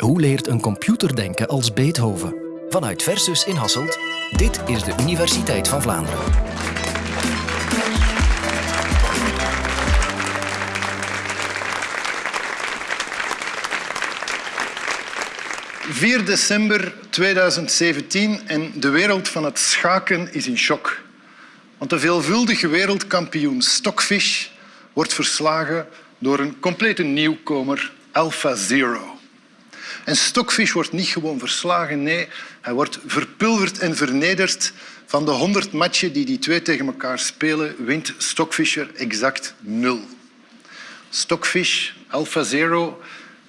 Hoe leert een computer denken als Beethoven? Vanuit Versus in Hasselt, dit is de Universiteit van Vlaanderen. ...4 december 2017 en de wereld van het schaken is in shock. Want de veelvuldige wereldkampioen Stockfish wordt verslagen door een complete nieuwkomer, Alpha Zero. En Stockfish wordt niet gewoon verslagen, nee, hij wordt verpulverd en vernederd. Van de 100 matchen die die twee tegen elkaar spelen, wint Stockfisher exact nul. Stockfish, Alpha Zero,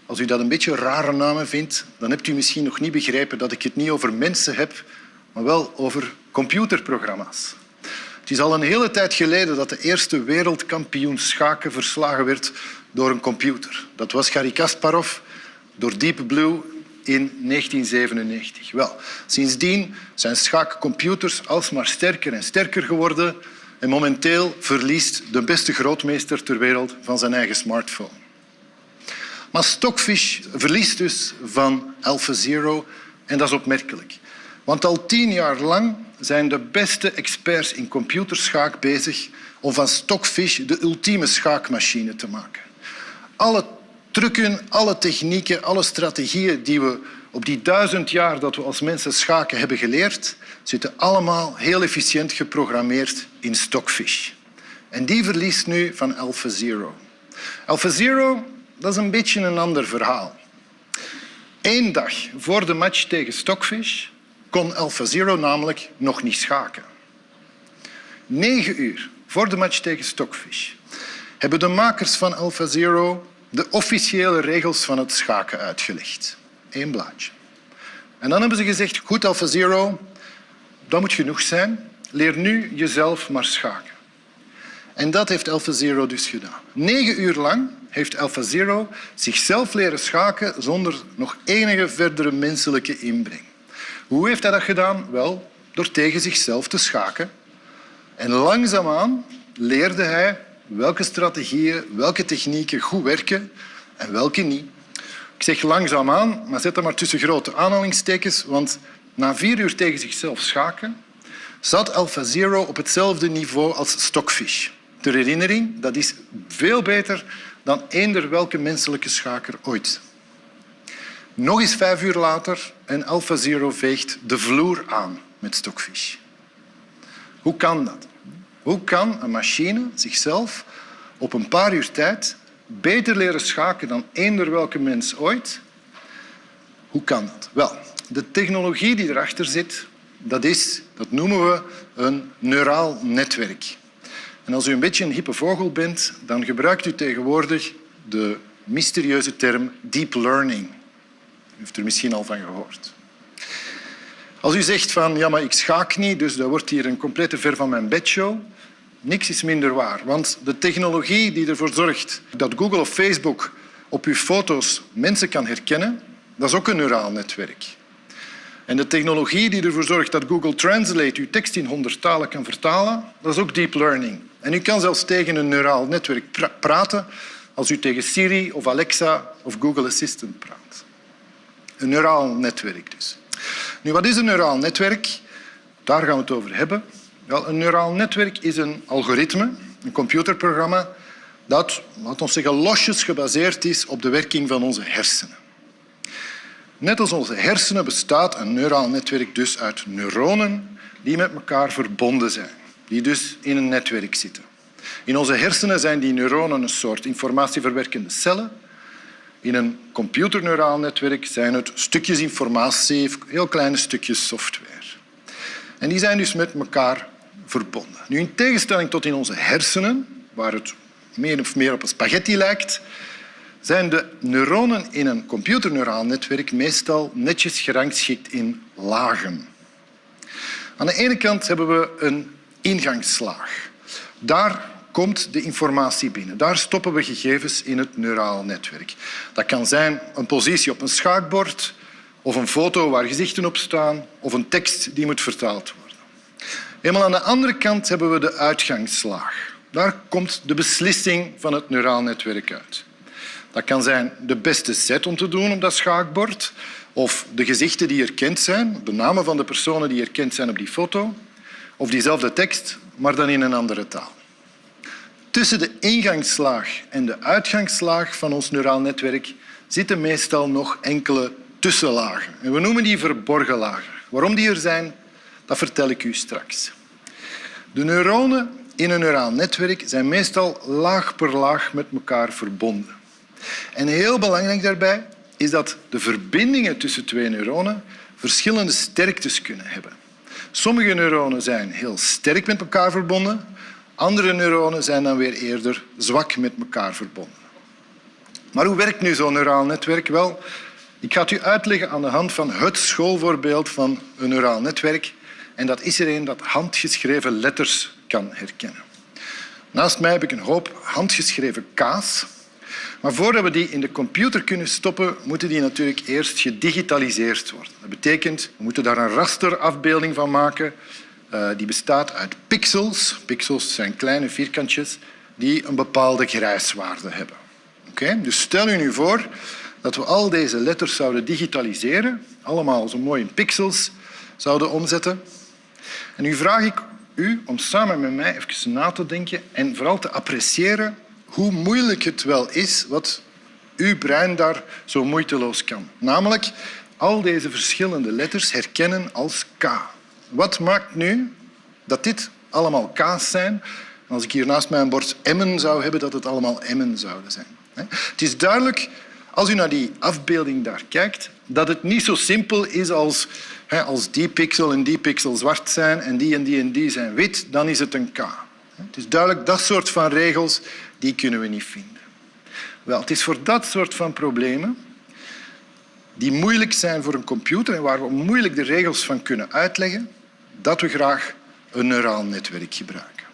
als u dat een beetje rare namen vindt, dan hebt u misschien nog niet begrepen dat ik het niet over mensen heb, maar wel over computerprogramma's. Het is al een hele tijd geleden dat de eerste wereldkampioen schaken verslagen werd door een computer. Dat was Garry Kasparov door Deep Blue in 1997. Wel, sindsdien zijn schaakcomputers alsmaar sterker en sterker geworden en momenteel verliest de beste grootmeester ter wereld van zijn eigen smartphone. Maar Stockfish verliest dus van AlphaZero en dat is opmerkelijk. Want al tien jaar lang zijn de beste experts in computerschaak bezig om van Stockfish de ultieme schaakmachine te maken. Alle trucken, alle technieken, alle strategieën die we op die duizend jaar dat we als mensen schaken hebben geleerd, zitten allemaal heel efficiënt geprogrammeerd in Stockfish. En die verliest nu van AlphaZero. AlphaZero dat is een beetje een ander verhaal. Eén dag voor de match tegen Stockfish kon AlphaZero namelijk nog niet schaken. Negen uur voor de match tegen Stockfish hebben de makers van AlphaZero de officiële regels van het schaken uitgelegd. Eén blaadje. En dan hebben ze gezegd, goed AlphaZero, dat moet genoeg zijn. Leer nu jezelf maar schaken. En dat heeft AlphaZero dus gedaan. Negen uur lang heeft AlphaZero zichzelf leren schaken zonder nog enige verdere menselijke inbreng. Hoe heeft hij dat gedaan? Wel, door tegen zichzelf te schaken. En langzaamaan leerde hij welke strategieën, welke technieken goed werken en welke niet. Ik zeg langzaamaan, maar zet dat maar tussen grote aanhalingstekens, want na vier uur tegen zichzelf schaken zat AlphaZero op hetzelfde niveau als Stockfish. Ter herinnering, dat is veel beter dan eender welke menselijke schaker ooit. Nog eens vijf uur later en AlphaZero veegt de vloer aan met Stockfish. Hoe kan dat? Hoe kan een machine zichzelf op een paar uur tijd beter leren schaken dan eender welke mens ooit? Hoe kan dat? Wel, de technologie die erachter zit, dat, is, dat noemen we een neuraal netwerk. En als u een beetje een hippe vogel bent, dan gebruikt u tegenwoordig de mysterieuze term deep learning. U heeft er misschien al van gehoord. Als u zegt van ja, maar ik schaak niet, dus dat wordt hier een complete ver van mijn bedshow, niks is minder waar. Want de technologie die ervoor zorgt dat Google of Facebook op uw foto's mensen kan herkennen, dat is ook een neuraal netwerk. En de technologie die ervoor zorgt dat Google Translate uw tekst in honderd talen kan vertalen, dat is ook deep learning. En u kan zelfs tegen een neuraal netwerk praten als u tegen Siri of Alexa of Google Assistant praat. Een neuraal netwerk dus. Nu, wat is een neuraal netwerk? Daar gaan we het over hebben. Wel, een neuraal netwerk is een algoritme, een computerprogramma, dat, laten we zeggen, losjes gebaseerd is op de werking van onze hersenen. Net als onze hersenen bestaat een neuraal netwerk dus uit neuronen die met elkaar verbonden zijn, die dus in een netwerk zitten. In onze hersenen zijn die neuronen een soort informatieverwerkende cellen. In een computerneuraal netwerk zijn het stukjes informatie, heel kleine stukjes software. En die zijn dus met elkaar verbonden. Nu, in tegenstelling tot in onze hersenen, waar het meer of meer op een spaghetti lijkt, zijn de neuronen in een computerneuraal netwerk meestal netjes gerangschikt in lagen. Aan de ene kant hebben we een ingangslaag. Daar komt de informatie binnen. Daar stoppen we gegevens in het neuraal netwerk. Dat kan zijn een positie op een schaakbord of een foto waar gezichten op staan of een tekst die moet vertaald worden. Helemaal aan de andere kant hebben we de uitgangslaag. Daar komt de beslissing van het neuraal netwerk uit. Dat kan zijn de beste set om te doen op dat schaakbord of de gezichten die erkend zijn, de namen van de personen die erkend zijn op die foto of diezelfde tekst, maar dan in een andere taal. Tussen de ingangslaag en de uitgangslaag van ons neuraal netwerk zitten meestal nog enkele tussenlagen. En we noemen die verborgen lagen. Waarom die er zijn, dat vertel ik u straks. De neuronen in een neuraal netwerk zijn meestal laag per laag met elkaar verbonden. En heel belangrijk daarbij is dat de verbindingen tussen twee neuronen verschillende sterktes kunnen hebben. Sommige neuronen zijn heel sterk met elkaar verbonden, andere neuronen zijn dan weer eerder zwak met elkaar verbonden. Maar hoe werkt nu zo'n neuraal netwerk? Wel, ik ga het u uitleggen aan de hand van het schoolvoorbeeld van een neuraal netwerk. En dat is er een dat handgeschreven letters kan herkennen. Naast mij heb ik een hoop handgeschreven K's. Maar voordat we die in de computer kunnen stoppen, moeten die natuurlijk eerst gedigitaliseerd worden. Dat betekent, we moeten daar een rasterafbeelding van maken. Uh, die bestaat uit pixels. Pixels zijn kleine vierkantjes die een bepaalde grijswaarde hebben. Okay? Dus stel u nu voor dat we al deze letters zouden digitaliseren, allemaal zo mooi in pixels zouden omzetten. En nu vraag ik u om samen met mij even na te denken en vooral te appreciëren hoe moeilijk het wel is wat uw brein daar zo moeiteloos kan. Namelijk al deze verschillende letters herkennen als K. Wat maakt nu dat dit allemaal K's zijn? als ik hier naast mij een bord M'en zou hebben, dat het allemaal M'en zouden zijn. Het is duidelijk, als u naar die afbeelding daar kijkt, dat het niet zo simpel is als als die pixel en die pixel zwart zijn en die en die en die zijn wit, dan is het een K. Het is duidelijk, dat soort van regels die kunnen we niet vinden. Wel, het is voor dat soort van problemen die moeilijk zijn voor een computer en waar we moeilijk de regels van kunnen uitleggen, dat we graag een neuraal netwerk gebruiken.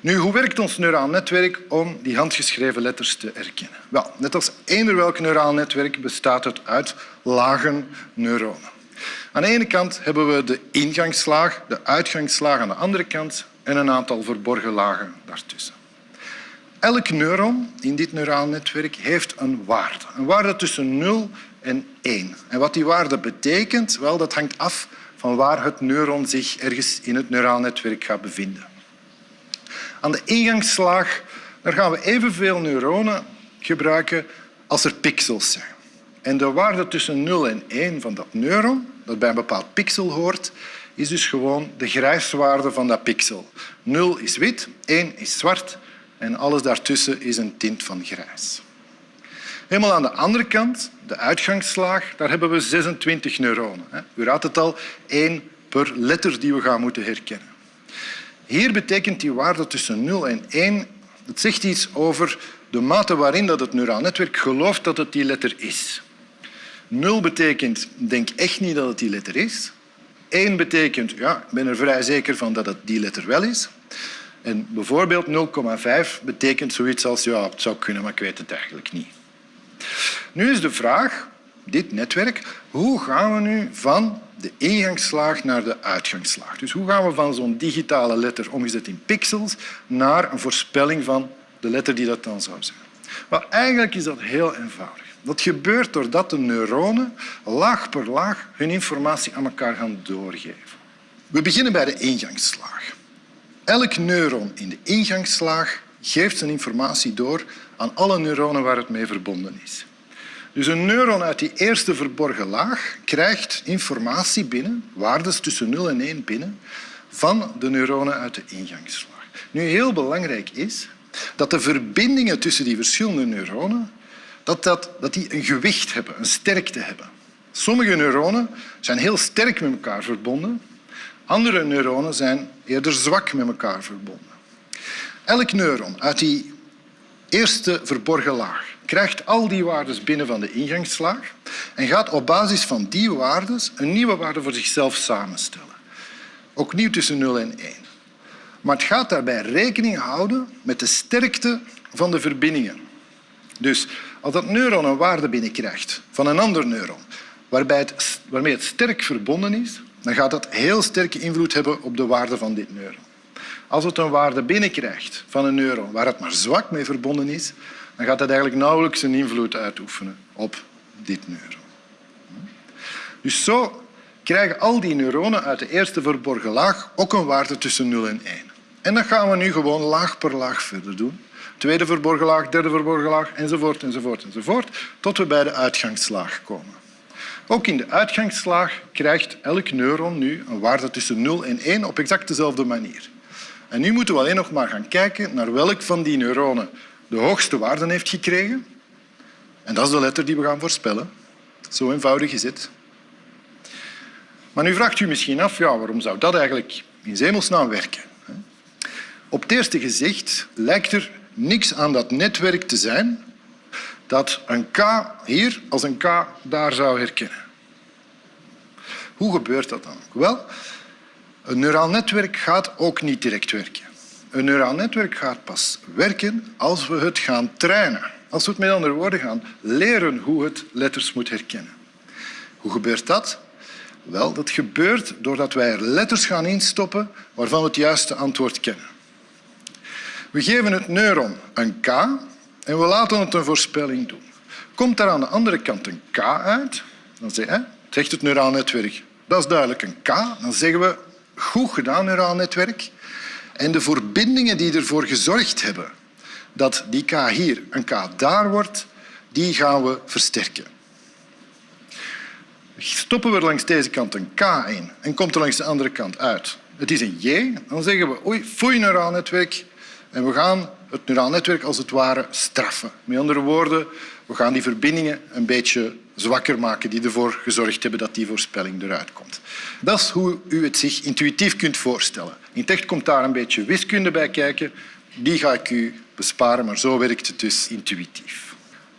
Nu, hoe werkt ons neuraal netwerk om die handgeschreven letters te herkennen? Wel, net als eender welk neuraal netwerk bestaat het uit lagen neuronen. Aan de ene kant hebben we de ingangslaag, de uitgangslaag aan de andere kant en een aantal verborgen lagen daartussen. Elk neuron in dit neuraal netwerk heeft een waarde. Een waarde tussen 0 en 1. En wat die waarde betekent, wel, dat hangt af van waar het neuron zich ergens in het neuraal netwerk gaat bevinden. Aan de ingangslaag daar gaan we evenveel neuronen gebruiken als er pixels zijn. En de waarde tussen 0 en 1 van dat neuron, dat bij een bepaald pixel hoort, is dus gewoon de grijswaarde van dat pixel. 0 is wit, 1 is zwart en alles daartussen is een tint van grijs. Helemaal aan de andere kant, de uitgangslaag, daar hebben we 26 neuronen. U raadt het al, één per letter die we gaan moeten herkennen. Hier betekent die waarde tussen 0 en 1, het zegt iets over de mate waarin dat het neuraal netwerk gelooft dat het die letter is. 0 betekent, denk echt niet dat het die letter is. 1 betekent, ja, ik ben er vrij zeker van dat het die letter wel is. En bijvoorbeeld 0,5 betekent zoiets als, ja, het zou kunnen, maar ik weet het eigenlijk niet. Nu is de vraag, dit netwerk, hoe gaan we nu van de ingangslaag naar de uitgangslaag? Dus hoe gaan we van zo'n digitale letter omgezet in pixels naar een voorspelling van de letter die dat dan zou zijn? Maar eigenlijk is dat heel eenvoudig. Dat gebeurt doordat de neuronen laag per laag hun informatie aan elkaar gaan doorgeven. We beginnen bij de ingangslaag. Elk neuron in de ingangslaag geeft zijn informatie door aan alle neuronen waar het mee verbonden is. Dus een neuron uit die eerste verborgen laag krijgt informatie binnen, waardes tussen 0 en 1 binnen, van de neuronen uit de ingangslaag. Nu, heel belangrijk is dat de verbindingen tussen die verschillende neuronen dat, dat, dat die een gewicht hebben, een sterkte hebben. Sommige neuronen zijn heel sterk met elkaar verbonden. Andere neuronen zijn eerder zwak met elkaar verbonden. Elk neuron uit die eerste verborgen laag krijgt al die waarden binnen van de ingangslaag en gaat op basis van die waarden een nieuwe waarde voor zichzelf samenstellen. Ook nieuw tussen 0 en 1. Maar het gaat daarbij rekening houden met de sterkte van de verbindingen. Dus als dat neuron een waarde binnenkrijgt van een ander neuron waarbij het, waarmee het sterk verbonden is, dan gaat dat heel sterke invloed hebben op de waarde van dit neuron. Als het een waarde binnenkrijgt van een neuron waar het maar zwak mee verbonden is, dan gaat dat eigenlijk nauwelijks een invloed uitoefenen op dit neuron. Dus zo krijgen al die neuronen uit de eerste verborgen laag ook een waarde tussen 0 en 1. En dat gaan we nu gewoon laag per laag verder doen. Tweede verborgen laag, derde verborgen laag, enzovoort, enzovoort, enzovoort, tot we bij de uitgangslaag komen. Ook in de uitgangslaag krijgt elk neuron nu een waarde tussen 0 en 1 op exact dezelfde manier. En nu moeten we alleen nog maar gaan kijken naar welk van die neuronen de hoogste waarden heeft gekregen. En dat is de letter die we gaan voorspellen. Zo eenvoudig is het. Maar nu vraagt u misschien af, ja, waarom zou dat eigenlijk in zemelsnaam werken? Op het eerste gezicht lijkt er niks aan dat netwerk te zijn dat een K hier als een K daar zou herkennen. Hoe gebeurt dat dan? Wel, een neuraal netwerk gaat ook niet direct werken. Een neuraal netwerk gaat pas werken als we het gaan trainen. Als we het met andere woorden gaan leren hoe het letters moet herkennen. Hoe gebeurt dat? Wel, dat gebeurt doordat wij er letters gaan instoppen waarvan we het juiste antwoord kennen. We geven het neuron een K en we laten het een voorspelling doen. Komt daar aan de andere kant een K uit, dan zegt het neuraal netwerk, dat is duidelijk een K. Dan zeggen we, goed gedaan neuraal netwerk. En de verbindingen die ervoor gezorgd hebben dat die K hier een K daar wordt, die gaan we versterken. Stoppen we langs deze kant een K in en komt er langs de andere kant uit. Het is een J, dan zeggen we oei, foei neuraal netwerk en we gaan het neuraal netwerk als het ware straffen. Met andere woorden, we gaan die verbindingen een beetje zwakker maken die ervoor gezorgd hebben dat die voorspelling eruit komt. Dat is hoe u het zich intuïtief kunt voorstellen. In het echt komt daar een beetje wiskunde bij kijken. Die ga ik u besparen, maar zo werkt het dus intuïtief.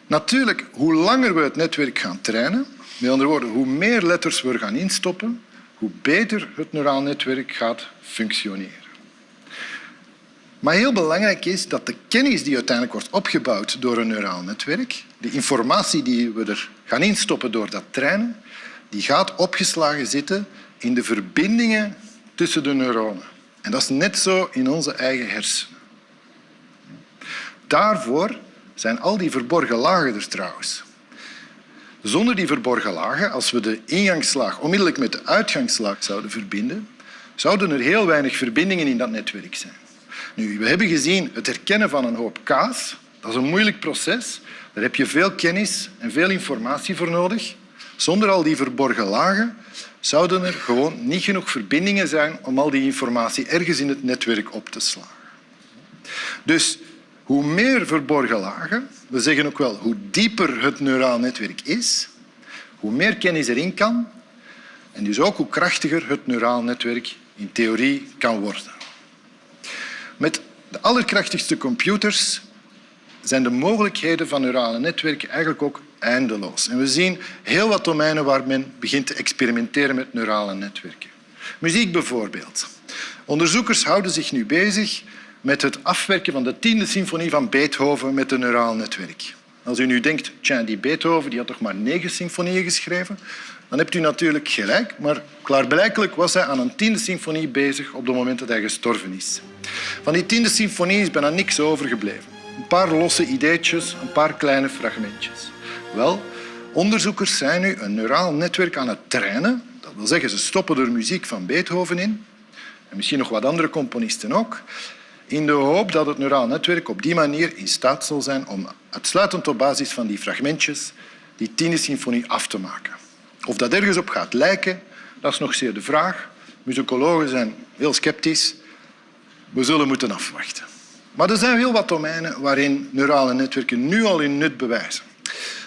Natuurlijk, hoe langer we het netwerk gaan trainen, met andere woorden, hoe meer letters we gaan instoppen, hoe beter het neuraal netwerk gaat functioneren. Maar heel belangrijk is dat de kennis die uiteindelijk wordt opgebouwd door een neuraal netwerk, de informatie die we er gaan instoppen door dat trainen, die gaat opgeslagen zitten in de verbindingen tussen de neuronen. En dat is net zo in onze eigen hersenen. Daarvoor zijn al die verborgen lagen er trouwens. Zonder die verborgen lagen, als we de ingangslaag onmiddellijk met de uitgangslaag zouden verbinden, zouden er heel weinig verbindingen in dat netwerk zijn. Nu, we hebben gezien het herkennen van een hoop kaas. Dat is een moeilijk proces. Daar heb je veel kennis en veel informatie voor nodig. Zonder al die verborgen lagen zouden er gewoon niet genoeg verbindingen zijn om al die informatie ergens in het netwerk op te slaan. Dus hoe meer verborgen lagen, we zeggen ook wel hoe dieper het neuraal netwerk is, hoe meer kennis erin kan en dus ook hoe krachtiger het neuraal netwerk in theorie kan worden. Met de allerkrachtigste computers zijn de mogelijkheden van neurale netwerken eigenlijk ook eindeloos. En we zien heel wat domeinen waar men begint te experimenteren met neurale netwerken. Muziek bijvoorbeeld. Onderzoekers houden zich nu bezig met het afwerken van de tiende symfonie van Beethoven met een neuraal netwerk. Als u nu denkt, tja, die Beethoven die had toch maar negen symfonieën geschreven, dan hebt u natuurlijk gelijk, maar klaarblijkelijk was hij aan een tiende symfonie bezig op het moment dat hij gestorven is. Van die tiende symfonie is bijna niks overgebleven. Paar losse ideetjes, een paar kleine fragmentjes. Wel, onderzoekers zijn nu een neuraal netwerk aan het trainen. Dat wil zeggen, ze stoppen er muziek van Beethoven in. En misschien nog wat andere componisten ook. In de hoop dat het neuraal netwerk op die manier in staat zal zijn om uitsluitend op basis van die fragmentjes die tiende symfonie af te maken. Of dat ergens op gaat lijken, dat is nog zeer de vraag. Musicologen zijn heel sceptisch. We zullen moeten afwachten. Maar er zijn heel wat domeinen waarin neurale netwerken nu al hun nut bewijzen.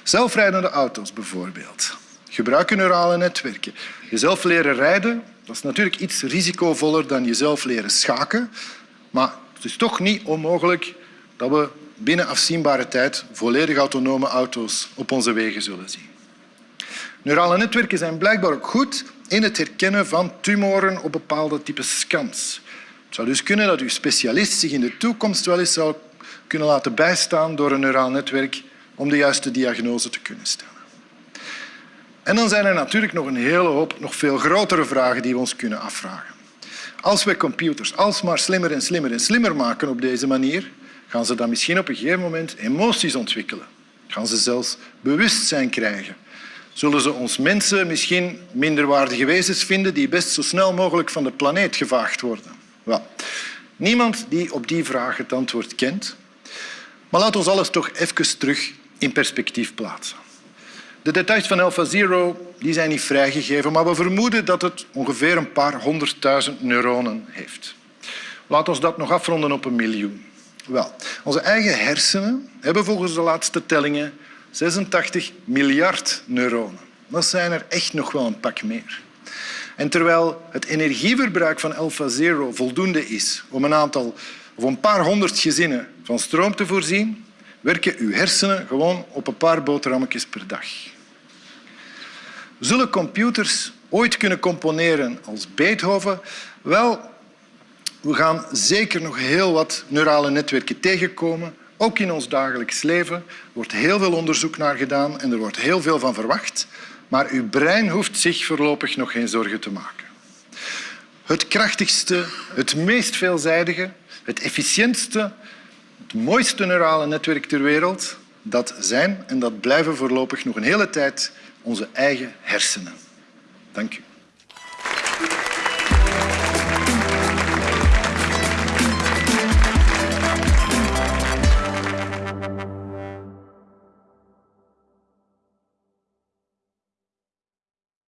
Zelfrijdende auto's bijvoorbeeld gebruiken neurale netwerken. Jezelf leren rijden dat is natuurlijk iets risicovoller dan jezelf leren schaken. Maar het is toch niet onmogelijk dat we binnen afzienbare tijd volledig autonome auto's op onze wegen zullen zien. Neurale netwerken zijn blijkbaar ook goed in het herkennen van tumoren op bepaalde types scans. Het zou dus kunnen dat uw specialist zich in de toekomst wel eens zou kunnen laten bijstaan door een neuraal netwerk om de juiste diagnose te kunnen stellen. En dan zijn er natuurlijk nog een hele hoop nog veel grotere vragen die we ons kunnen afvragen. Als wij computers alsmaar slimmer en slimmer en slimmer maken op deze manier, gaan ze dan misschien op een gegeven moment emoties ontwikkelen. Gaan ze zelfs bewustzijn krijgen. Zullen ze ons mensen misschien minderwaardige wezens vinden die best zo snel mogelijk van de planeet gevaagd worden? Wel, niemand die op die vraag het antwoord kent. Maar laat ons alles toch even terug in perspectief plaatsen. De details van AlphaZero die zijn niet vrijgegeven, maar we vermoeden dat het ongeveer een paar honderdduizend neuronen heeft. Laat ons dat nog afronden op een miljoen. Wel, onze eigen hersenen hebben volgens de laatste tellingen 86 miljard neuronen. Dat zijn er echt nog wel een pak meer. En terwijl het energieverbruik van AlphaZero voldoende is om een aantal of een paar honderd gezinnen van stroom te voorzien, werken uw hersenen gewoon op een paar boterhammetjes per dag. Zullen computers ooit kunnen componeren als Beethoven? Wel, we gaan zeker nog heel wat neurale netwerken tegenkomen. Ook in ons dagelijks leven wordt heel veel onderzoek naar gedaan en er wordt heel veel van verwacht. Maar uw brein hoeft zich voorlopig nog geen zorgen te maken. Het krachtigste, het meest veelzijdige, het efficiëntste, het mooiste neurale netwerk ter wereld, dat zijn en dat blijven voorlopig nog een hele tijd onze eigen hersenen. Dank u.